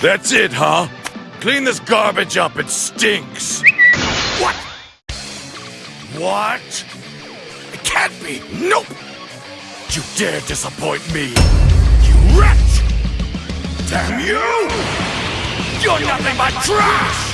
That's it, huh? Clean this garbage up, it stinks. What? What? It can't be. Nope. You dare disappoint me. You wretch! Damn you! You're nothing but trash!